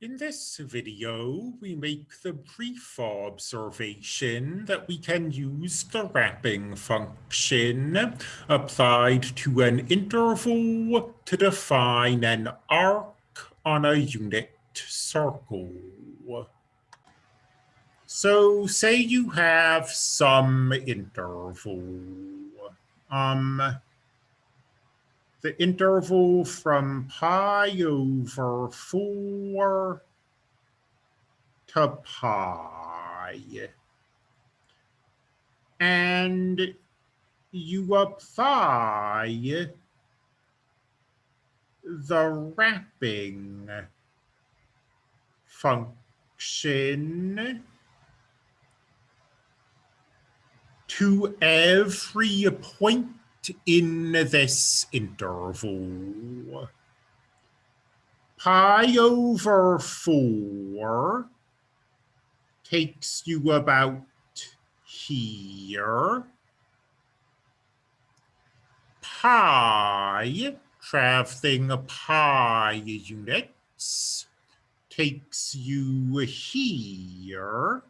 In this video, we make the brief observation that we can use the wrapping function applied to an interval to define an arc on a unit circle. So say you have some interval. Um, the interval from pi over 4 to pi. And you apply the wrapping function to every point in this interval. Pi over 4 takes you about here. Pi, traveling a pi units, takes you here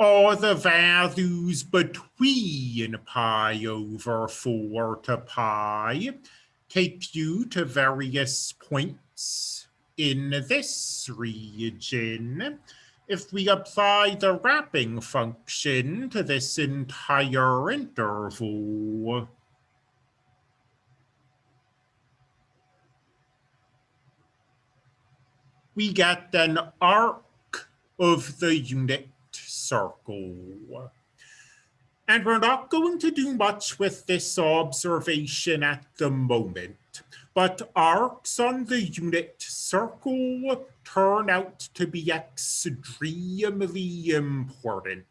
are the values between pi over 4 to pi take you to various points in this region. If we apply the wrapping function to this entire interval, we get an arc of the unit circle. And we're not going to do much with this observation at the moment, but arcs on the unit circle turn out to be extremely important.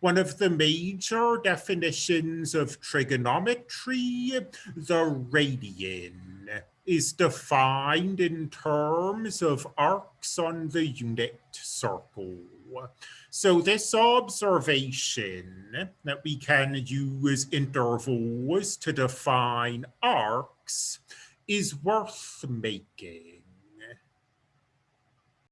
One of the major definitions of trigonometry, the radian, is defined in terms of arcs on the unit circle. So this observation that we can use intervals to define arcs is worth making.